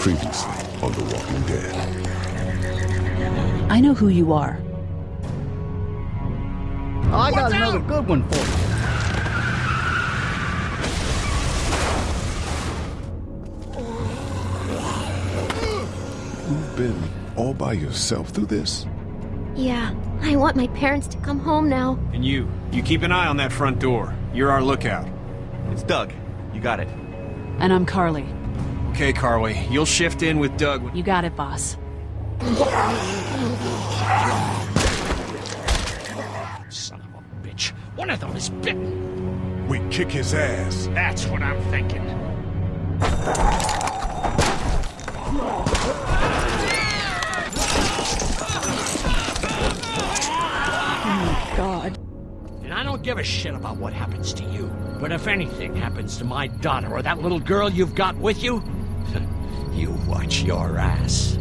Previously on The Walking Dead. I know who you are. Oh, I got another good one for you. You've been all by yourself through this? Yeah, I want my parents to come home now. And you, you keep an eye on that front door. You're our lookout. It's Doug. You got it. And I'm Carley. Okay, Carley, you'll shift in with Doug. when- You got it, boss. Son of a bitch. One of them is bitten. We kick his ass. That's what I'm thinking. God. And I don't give a shit about what happens to you. But if anything happens to my daughter or that little girl you've got with you, you watch your ass.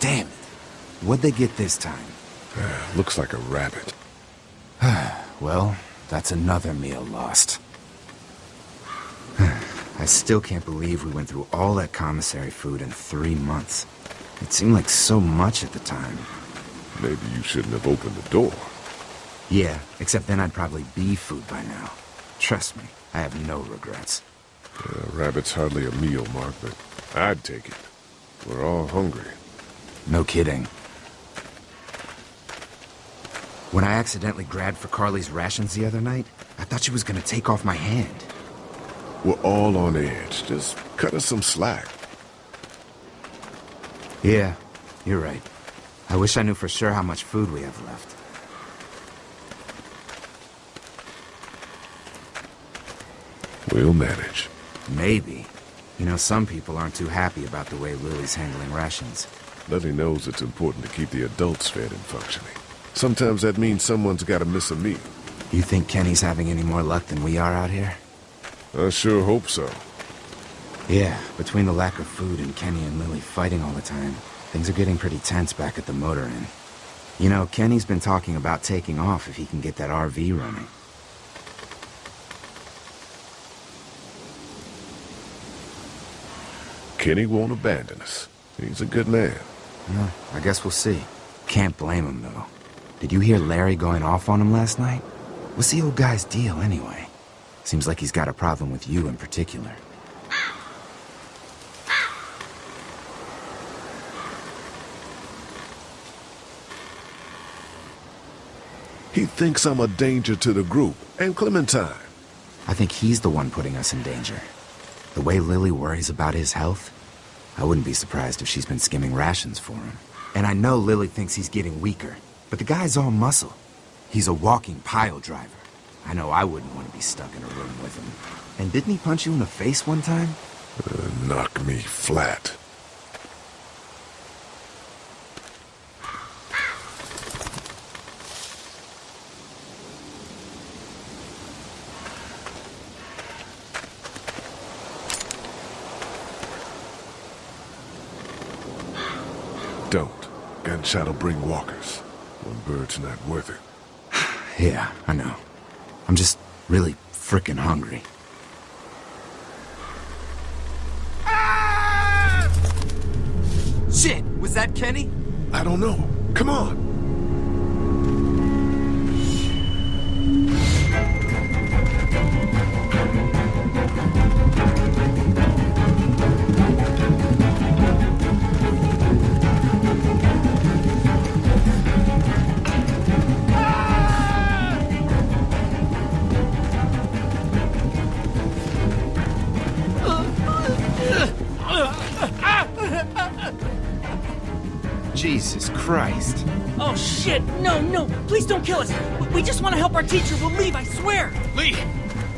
Damn it. What'd they get this time? Looks like a rabbit. Well, that's another meal lost. I still can't believe we went through all that commissary food in three months. It seemed like so much at the time. Maybe you shouldn't have opened the door. Yeah, except then I'd probably be food by now. Trust me, I have no regrets. A rabbit's hardly a meal, Mark, but I'd take it. We're all hungry. No kidding. When I accidentally grabbed for Carley's rations the other night, I thought she was gonna take off my hand. We're all on edge. Just cut us some slack. Yeah, you're right. I wish I knew for sure how much food we have left. We'll manage. Maybe. You know, some people aren't too happy about the way Lily's handling rations. Lily knows it's important to keep the adults fed and functioning. Sometimes that means someone's gotta miss a meal. You think Kenny's having any more luck than we are out here? I sure hope so. Yeah, between the lack of food and Kenny and Lily fighting all the time, things are getting pretty tense back at the motor inn. You know, Kenny's been talking about taking off if he can get that RV running. Kenny won't abandon us. He's a good man. Well, I guess we'll see. Can't blame him, though. Did you hear Larry going off on him last night? What's the old guy's deal, anyway? Seems like he's got a problem with you in particular. He thinks I'm a danger to the group and Clementine. I think he's the one putting us in danger. The way Lily worries about his health, I wouldn't be surprised if she's been skimming rations for him. And I know Lily thinks he's getting weaker, but the guy's all muscle. He's a walking pile driver. I know I wouldn't want to be stuck in a room with him. And didn't he punch you in the face one time? Uh, knock me flat. Don't. Gunshot'll bring walkers. One bird's not worth it. Yeah, I know. I'm just really frickin' hungry. Ah! Shit! Was that Kenny? I don't know. Come on. Shit! No, no! Please don't kill us! We- We just want to help our teacher. We'll leave, I swear! Lee,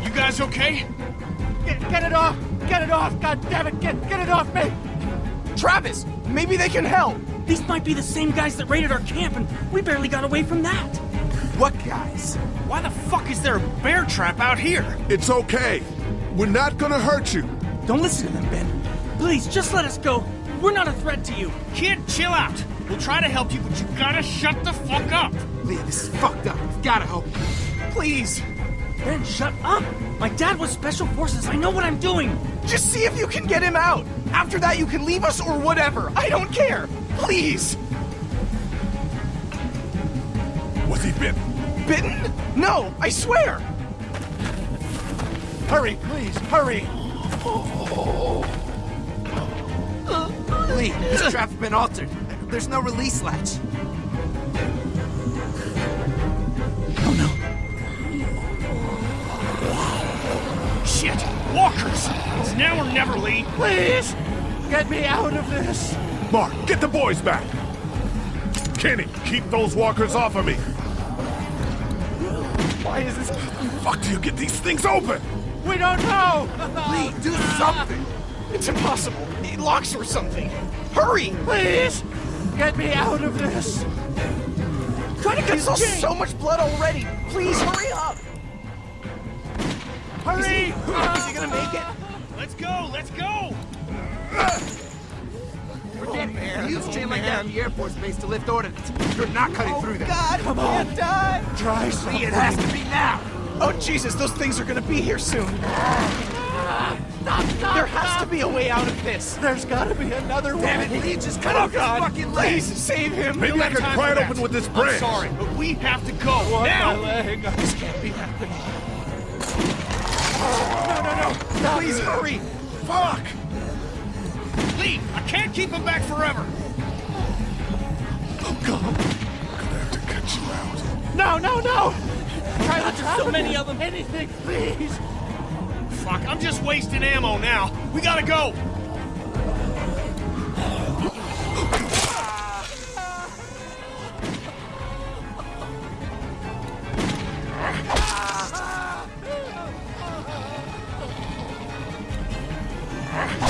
you guys okay? Get, get it off! Get it off! God damn it! Get, get it off me! Travis, maybe they can help! These might be the same guys that raided our camp, and we barely got away from that. What guys? Why the fuck is there a bear trap out here? It's okay. We're not gonna hurt you. Don't listen to them, Ben. Please, just let us go. We're not a threat to you. Kid, chill out. We'll try to help you, but you gotta shut the fuck up. Lee, this is fucked up. We've gotta help you. Please, Ben, shut up! My dad was Special Forces. I know what I'm doing. just see if you can get him out. After that, you can leave us or whatever. I don't care. Please. Was he bitten? Bitten? No, I swear. Hurry, please, hurry. Oh. Lee, this trap's been altered. There's no release latch. Oh no. Shit, walkers. It's now or never, Lee. Please, get me out of this. Mark, get the boys back. Kenny, keep those walkers off of me. Why is this? Fuck do you get these things open? We don't know. Lee, do something! It's impossible. It locks or something. Hurry, please. Get me out of this. Trying to saw so much blood already. Please hurry up. Hurry! Is he gonna make it? Let's go, let's go. Forget it. We use a chain like that at the Air Force Base to lift ordnance. You're not cutting oh, through that. God, come on, die. Try Lee, something. it has to be now! Oh Jesus, those things are gonna be here soon. Ah. There has to be a way out of this. There's gotta be another way. Damn it, Lee, just cut Oh off his fucking leg! Please save him. Maybe I don't can pry it open with this branch. I'm sorry, but we have to go Want now. my leg. This can't be happening. No, no, no! Please hurry! Fuck! Lee, I can't keep him back forever. Oh God. I'm Gonna have to cut you out. No, no, no! Try to so many in. of them. Anything, please. Fuck, I'm just wasting ammo now. We gotta go. Oh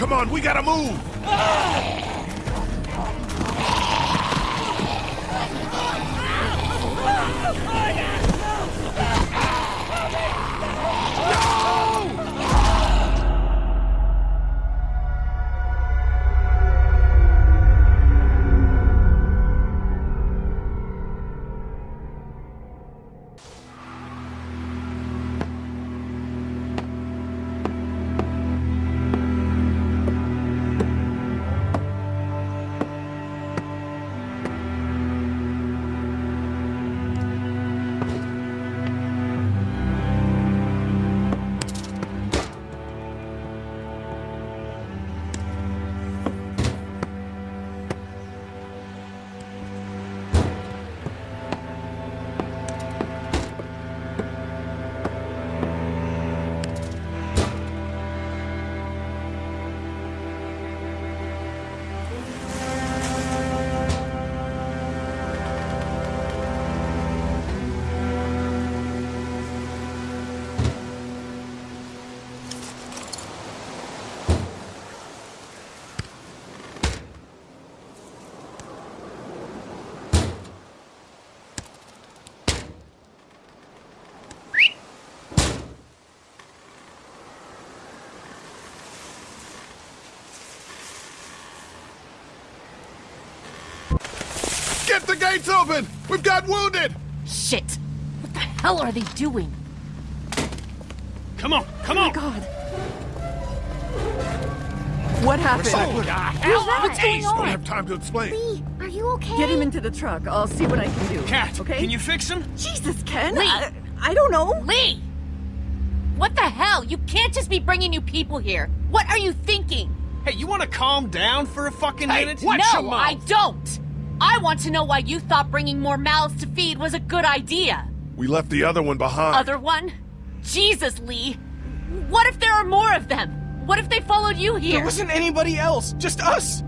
Come on, we gotta move! Get the gates open! We've got wounded! Shit! What the hell are they doing? Come on, come Oh my on! god. What happened? Oh, what the hell? What's going Don't on? have time to explain. Lee, are you okay? Get him into the truck. I'll see what I can do. Cat, okay? can you fix him? Jesus, Ken. Lee. I, I don't know. Lee! What the hell? You can't just be bringing new people here. What are you thinking? Hey, you want to calm down for a fucking Hey, minute? what? Watch your no, mouth. I don't. I want to know why you thought bringing more mouths to feed was a good idea. We left the other one behind. Other one? Jesus, Lee. What if there are more of them? What if they followed you here? There here? wasn't anybody else, just us.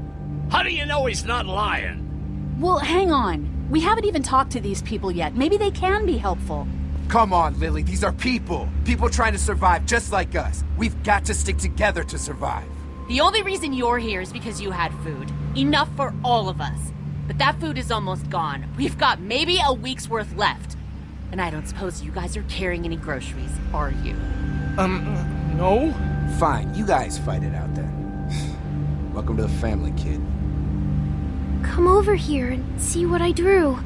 How do you know he's not lying? Well, hang on. We haven't even talked to these people yet. Maybe they can be helpful. Come on, Lily, these are people. People trying to survive just like us. We've got to stick together to survive. The only reason you're here is because you had food. Enough for all of us. But that food is almost gone. We've got maybe a week's worth left. And I don't suppose you guys are carrying any groceries, are you? Um, no? Fine, you guys fight it out then. Welcome to the family, kid. Come over here and see what I drew.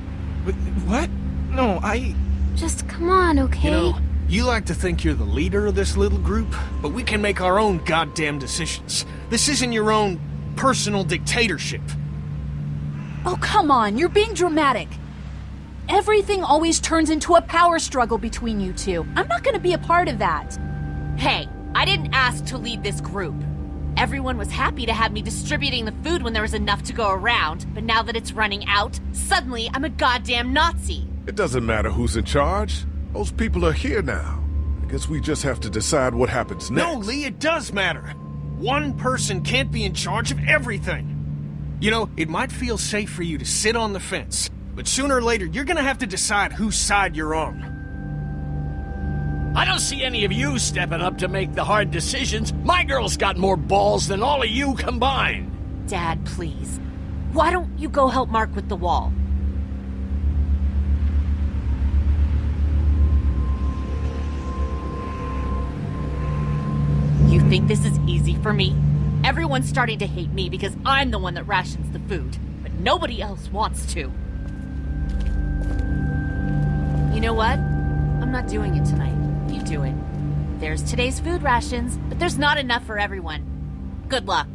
Wh- What? No, I... Just come on, okay? You know, you like to think you're the leader of this little group, but we can make our own goddamn decisions. This isn't your own personal dictatorship. Oh, come on. You're being dramatic. Everything always turns into a power struggle between you two. I'm not going to be a part of that. Hey, I didn't ask to lead this group. Everyone was happy to have me distributing the food when there was enough to go around, but now that it's running out, suddenly I'm a goddamn Nazi. It doesn't matter who's in charge. Those people are here now. I guess we just have to decide what happens next. No, Lee, it does matter. One person can't be in charge of everything. You know, it might feel safe for you to sit on the fence, but sooner or later you're gonna have to decide whose side you're on. I don't see any of you stepping up to make the hard decisions. My girl's got more balls than all of you combined. Dad, please. Why don't you go help Mark with the wall? You think this is easy for me? Everyone's starting to hate me because I'm the one that rations the food, but nobody else wants to. You know what? I'm not doing it tonight. You do it. There's today's food rations, but there's not enough for everyone. Good luck.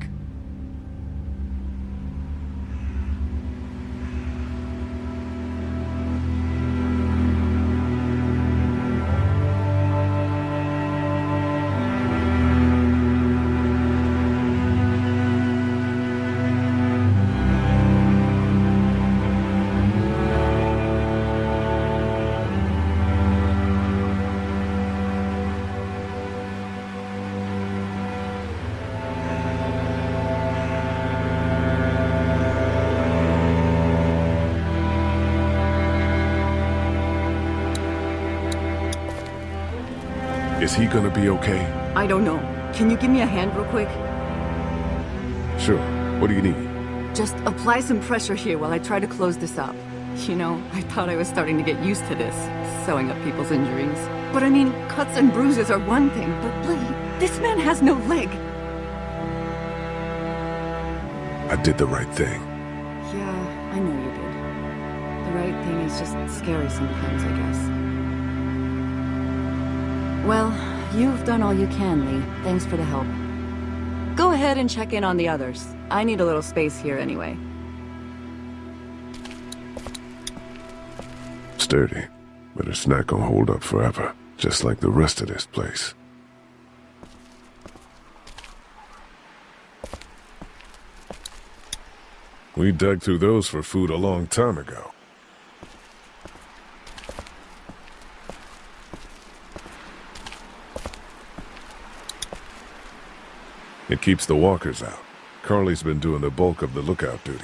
Is he gonna be okay? I don't know. Can you give me a hand real quick? Sure. What do you need? Just apply some pressure here while I try to close this up. You know, I thought I was starting to get used to this, sewing up people's injuries. But I mean, cuts and bruises are one thing, but Lee, this man has no leg. I did the right thing. Yeah, I know you did. The right thing is just scary sometimes, I guess. Well, you've done all you can, Lee. Thanks for the help. Go ahead and check in on the others. I need a little space here anyway. Sturdy. But it's not gonna hold up forever. Just like the rest of this place. We dug through those for food a long time ago. It keeps the walkers out. Carley's been doing the bulk of the lookout duty.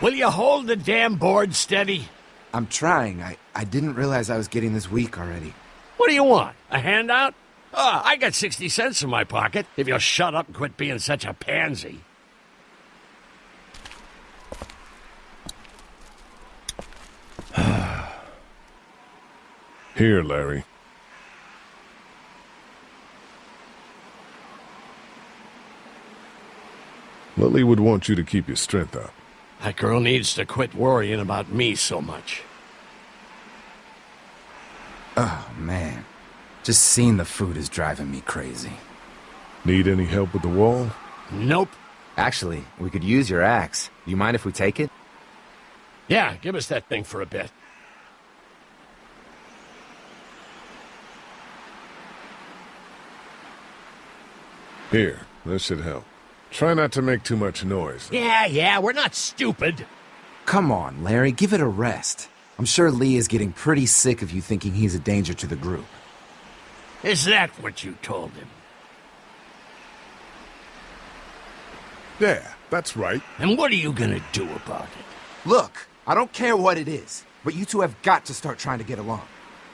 Will you hold the damn board steady? I'm trying. I, I didn't realize I was getting this weak already. What do you want? A handout? Ah, I got 60 cents in my pocket, if you'll shut up and quit being such a pansy. Here, Larry. Lily would want you to keep your strength up. That girl needs to quit worrying about me so much. Oh, man. Just seeing the food is driving me crazy. Need any help with the wall? Nope. Actually, we could use your axe. Do you mind if we take it? Yeah, give us that thing for a bit. Here, this should help. Try not to make too much noise. Yeah, yeah, we're not stupid. Come on, Larry, give it a rest. I'm sure Lee is getting pretty sick of you thinking he's a danger to the group. Is that what you told him? Yeah, that's right. And what are you gonna do about it? Look, I don't care what it is, but you two have got to start trying to get along.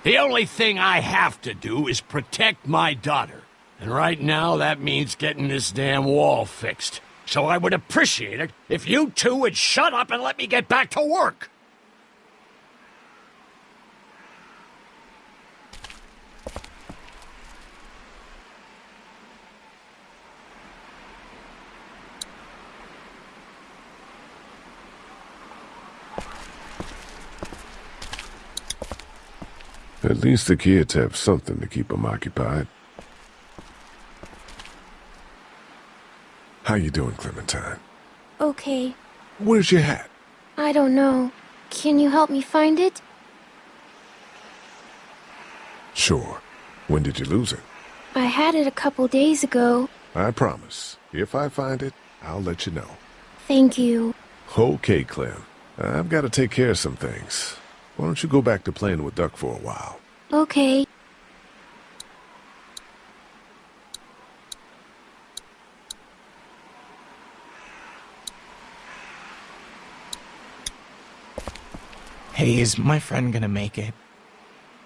The only thing I have to do is protect my daughter. And right now, that means getting this damn wall fixed. So I would appreciate it if you two would shut up and let me get back to work. At least the kids have something to keep them occupied. How you doing, Clementine? Okay. Where's your hat? I don't know. Can you help me find it? Sure. When did you lose it? I had it a couple days ago. I promise. If I find it, I'll let you know. Thank you. Okay, Clem. I've got to take care of some things. Why don't you go back to playing with Duck for a while? Okay. Hey, is my friend gonna make it?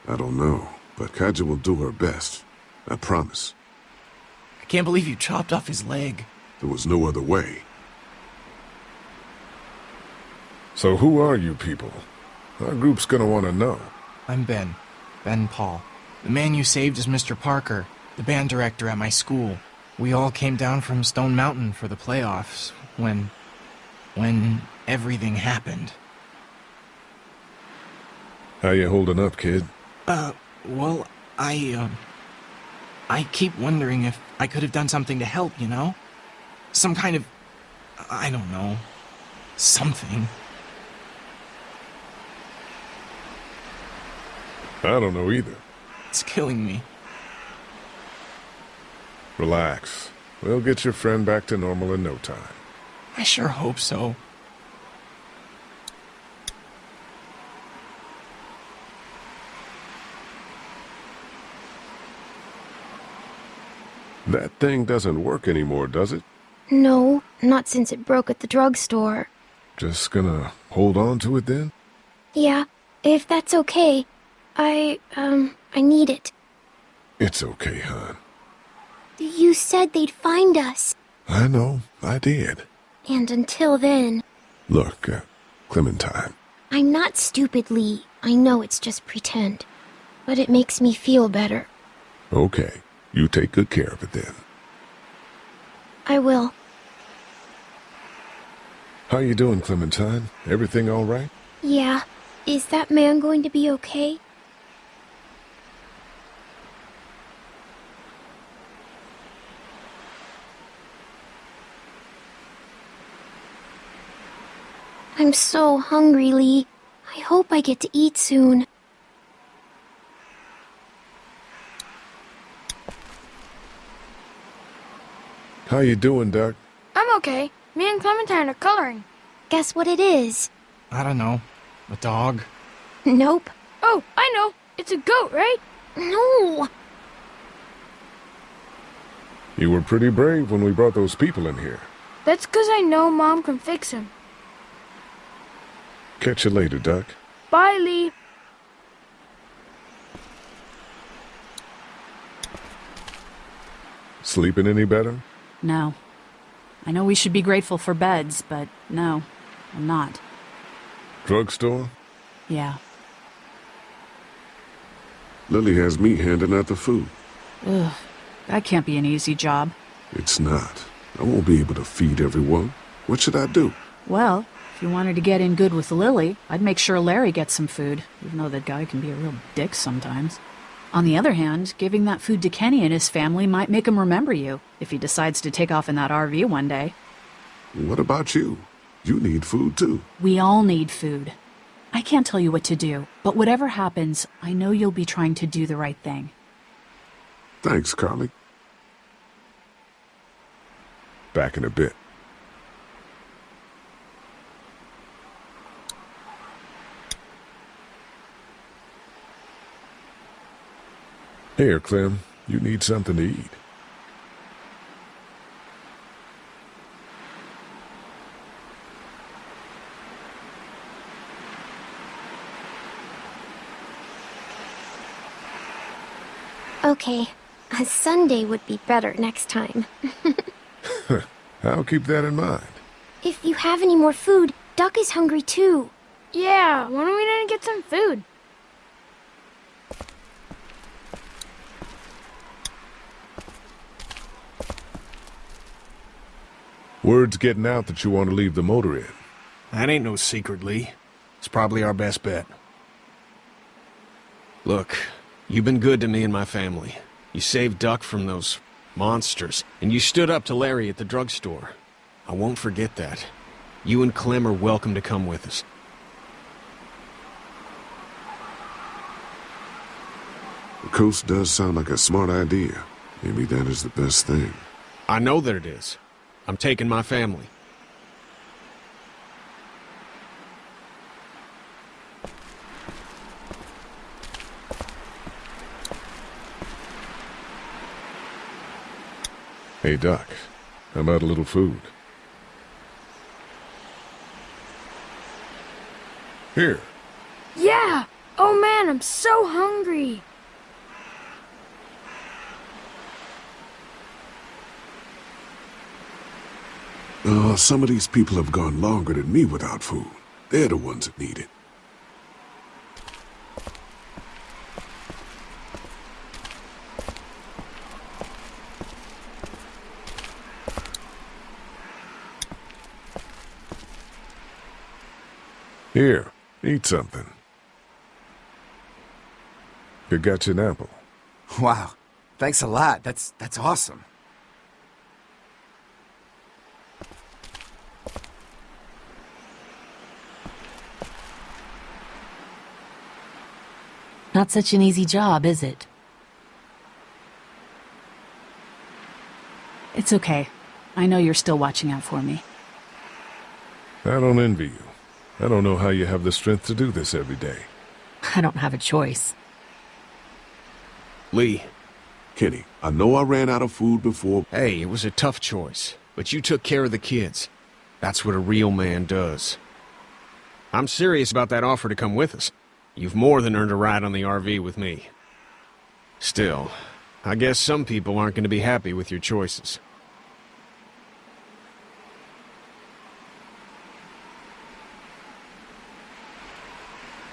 I don't know, but Katjaa will do her best. I promise. I can't believe you chopped off his leg. There was no other way. So who are you people? Our group's gonna want to know. I'm Ben. Ben Paul. The man you saved is Mr. Parker, the band director at my school. We all came down from Stone Mountain for the playoffs when. when everything happened. How you holding up, kid? Uh, well, I, um. I keep wondering if I could have done something to help, you know? Some kind of. I don't know. Something. I don't know either. It's killing me. Relax. We'll get your friend back to normal in no time. I sure hope so. That thing doesn't work anymore, does it? No, not since it broke at the drugstore. Just gonna hold on to it then? Yeah, if that's okay. I, um, I need it. It's okay, hon. You said they'd find us. I know, I did. And until then, Look, uh, Clementine, I'm not stupid, Lee. I know it's just pretend. But it makes me feel better. okay, you take good care of it then. I will. How you doing, Clementine? Everything all right? Yeah. Is that man going to be okay? I'm so hungry, Lee. I hope I get to eat soon. How you doing, Duck? I'm okay. Me and Clementine are coloring. Guess what it is? I don't know. A dog? Nope. Oh, I know. It's a goat, right? No. You were pretty brave when we brought those people in here. That's because I know Mom can fix him. Catch you later, Duck. Bye, Lee. Sleeping any better? No. I know we should be grateful for beds, but no, I'm not. Drugstore? Yeah. Lily has me handing out the food. Ugh. That can't be an easy job. It's not. I won't be able to feed everyone. What should I do? Well, If you wanted to get in good with Lily, I'd make sure Larry gets some food, even though that guy can be a real dick sometimes. On the other hand, giving that food to Kenny and his family might make him remember you if he decides to take off in that RV one day. What about you? You need food too. We all need food. I can't tell you what to do, but whatever happens, I know you'll be trying to do the right thing. Thanks, Carley. Back in a bit. Here, Clem. You need something to eat. Okay, a sundae would be better next time. I'll keep that in mind. if you have any more food, Duck is hungry too. Yeah, why don't we gonna get some food? Word's getting out that you want to leave the motor inn. That ain't no secret, Lee. It's probably our best bet. Look, you've been good to me and my family. You saved Duck from those monsters, and you stood up to Larry at the drugstore. I won't forget that. You and Clem are welcome to come with us. The coast does sound like a smart idea. Maybe that is the best thing. I know that it is. I'm taking my family. Hey, Doc. How about a little food? Here. Yeah! Oh man, I'm so hungry! Oh, some of these people have gone longer than me without food. They're the ones that need it. Here, eat something. You got you an apple. Wow. Thanks a lot. That's that's awesome. Not such an easy job, is it? It's okay. I know you're still watching out for me. I don't envy you. I don't know how you have the strength to do this every day. I don't have a choice. Lee. Kenny, I know I ran out of food before. Hey, it was a tough choice, but you took care of the kids. That's what a real man does. I'm serious about that offer to come with us. You've more than earned a ride on the RV with me. Still, I guess some people aren't going to be happy with your choices.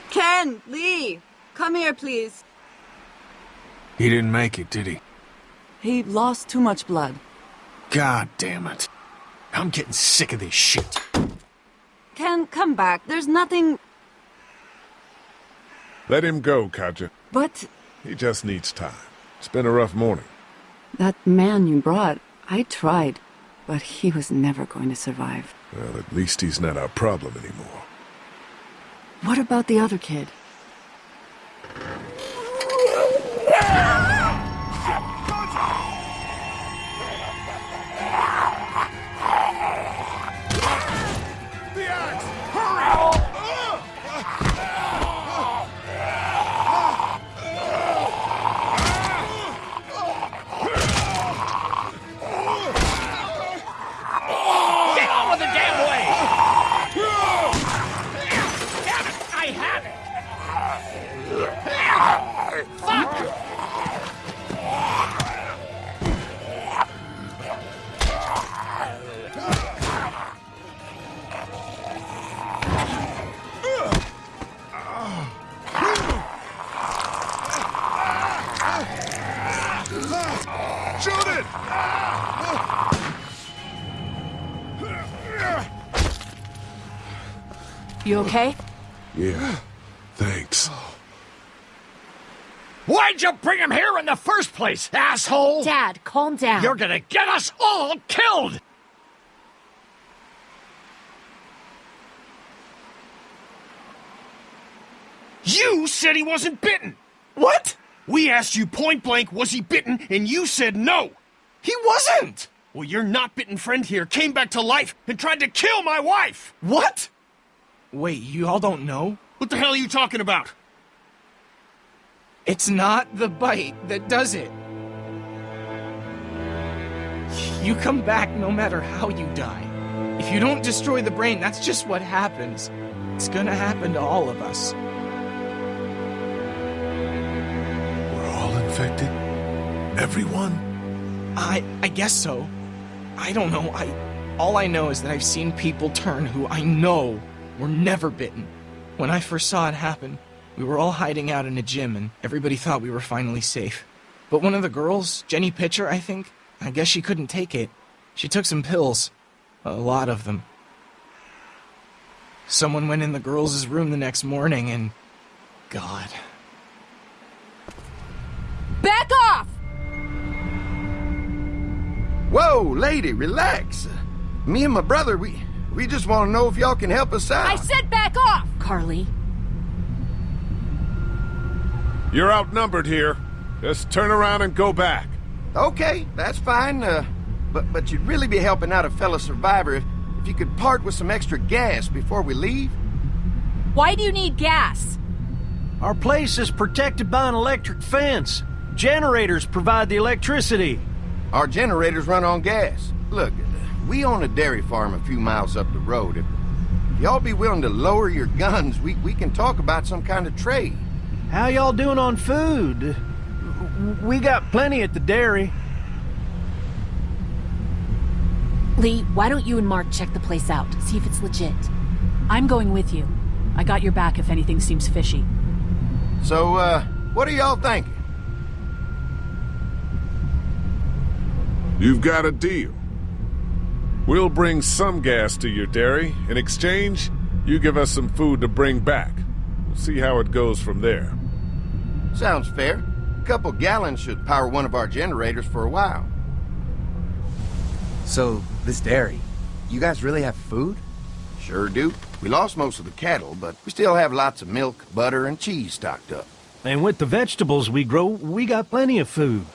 Ken, Lee, come here, please. He didn't make it, did he? He lost too much blood. God damn it. I'm getting sick of this shit. Ken, come back. There's nothing... Let him go, Katjaa. But He just needs time. It's been a rough morning. that man you brought, I tried, but he was never going to survive. Well, at least he's not our problem anymore. What about the other kid? Okay? Yeah, thanks. Why'd you bring him here in the first place, asshole? Dad, calm down. You're gonna get us all killed! You said he wasn't bitten! What? We asked you point blank, was he bitten, and you said no! He wasn't! Well, your not bitten friend here came back to life and tried to kill my wife! What? Wait, you all don't know? What the hell are you talking about? It's not the bite that does it. You come back no matter how you die. If you don't destroy the brain, that's just what happens. It's gonna happen to all of us. We're all infected? Everyone? I I guess so. I don't know. I all I know is that I've seen people turn who I know were never bitten. When I first saw it happen, we were all hiding out in a gym and everybody thought we were finally safe. But one of the girls, Jenny Pitcher, I think, I guess she couldn't take it. She took some pills. A lot of them. Someone went in the girls' room the next morning and. God. Back off! Whoa, lady, relax. Me and my brother, we we just want to know if y'all can help us out. I said back off! Carley. You're outnumbered here. Just turn around and go back. Okay, that's fine. Uh, but but you'd really be helping out a fellow survivor if, if you could part with some extra gas before we leave. Why do you need gas? Our place is protected by an electric fence. Generators provide the electricity. Our generators run on gas. Look, we own a dairy farm a few miles up the road. If y'all be willing to lower your guns, we, we can talk about some kind of trade. How y'all doing on food? We got plenty at the dairy. Lee, why don't you and Mark check the place out? See if it's legit. I'm going with you. I got your back if anything seems fishy. So, uh, what are y'all thinking? You've got a deal. We'll bring some gas to your dairy. In exchange, you give us some food to bring back. We'll see how it goes from there. Sounds fair. A couple gallons should power one of our generators for a while. So, this dairy, you guys really have food? Sure do. We lost most of the cattle, but we still have lots of milk, butter, and cheese stocked up. And with the vegetables we grow, we got plenty of food.